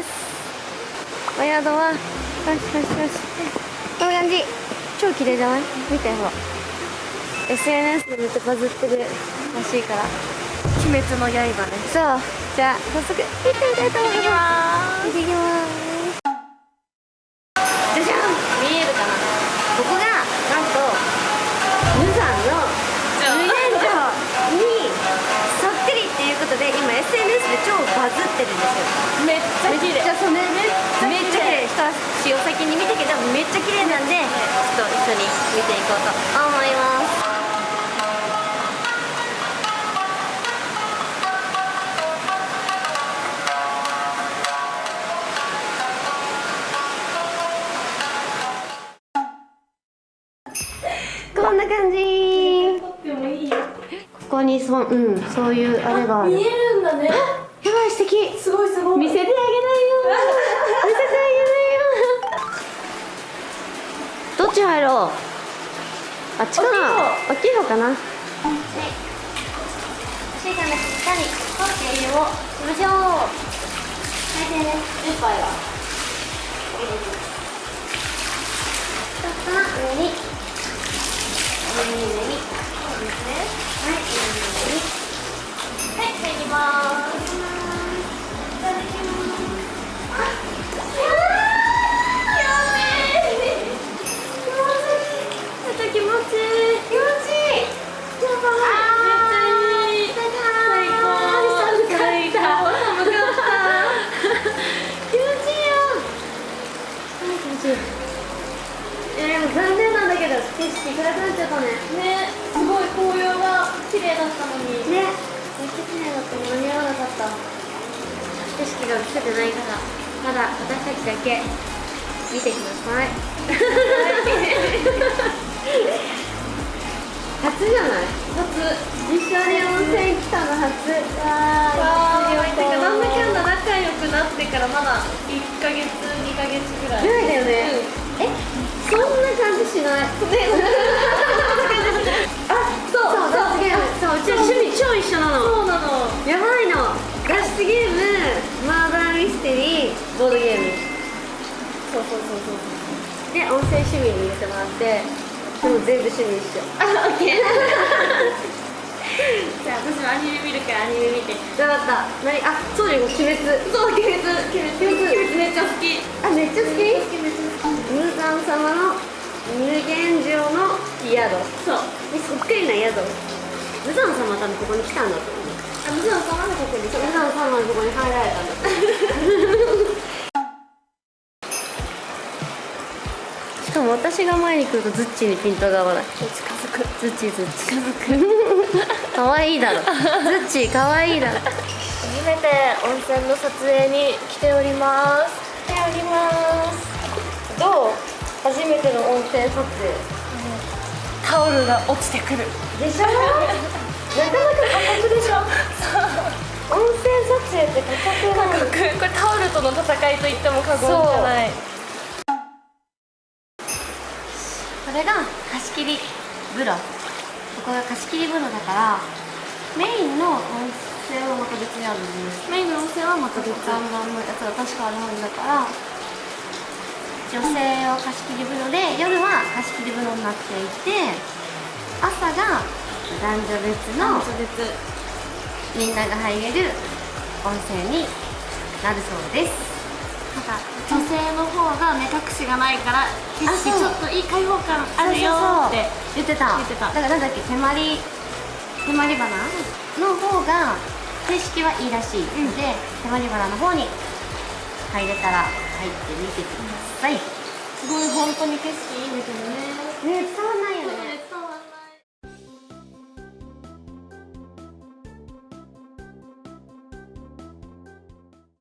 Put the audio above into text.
お宿はよしよしよし。こんな感じ。超綺麗じゃない？見てほら。SNS でめっちゃバズってるらしいから。鬼滅の刃ね。そう。じゃあ早速行ってみたいと思います。行ってきますってるんですよめっちゃ綺麗。めっちゃそうねめっちゃ綺麗一足お先に見たけどめっちゃ綺麗なんでちょっと一緒に見ていこうと思います。こんな感じ。ここにそ,、うん、そういうあれがある。見えるんだね敵。すごいすごい。見せてあげないよ。見せてあげないよ。どっち入ろう？あっちかな大きい方かな。はいシーさんのしっかり取っているをしましょうけど景色暗くなっちゃったねね。すごい紅葉が綺麗だったのに。ね。めっちゃ綺麗だった間に合わなかった。景色が映せてないからまだ私たちだけ見てください。初じゃない？初。一緒に温泉来たの初。わわー。ー。てかなんだかんだ仲良くなってからまだ1ヶ月一緒なの。そうなの。やばいの。脱出ゲームマーダーミステリーボードゲーム。そうそうそうそう。で温泉趣味に入れてもらってでも全部趣味一緒。あオッケー。じゃあ私もアニメ見るからアニメ見て。分かった。何？あそうだよ鬼滅。そう鬼滅。鬼滅。鬼滅鬼滅めっちゃ好き。あめっちゃ好き？鬼滅めっちゃ好き。無惨様の無限城の宿。そう。でそっくりな宿無惨様は多分ここに来たんだと思う。あもちろんそのここに無惨様のとこに入られたんだ。と思うしかも私が前に来るとズッチーにピントが合わない。近づくズッチーズッチ近づく可愛いだろズッチー可愛いだろ初めて温泉の撮影に来ております来ておりますどう初めての温泉撮影タオルが落ちてくる。でしょ？なかなか過酷でしょ。温泉撮影って過酷なのこれタオルとの戦いと言っても過言じゃない。これが貸し切り風呂。ここが貸し切り風呂だからメインの温泉はまた別にあるんですメインの温泉はまた別。のやつが確かあるはずだから女性を貸し切り風呂で夜は貸し切り風呂になっていて朝が男女別の別みんなが入れる温泉になるそうです。なんか女性の方が目隠しがないから景色ちょっといい開放感あるよって言ってた。言ってた。だからなんだっけ手まり手まり花？の方が景色はいいらしい。ので、手まり花の方に入れたら入ってみてください。すごい本当に景色いいんないよね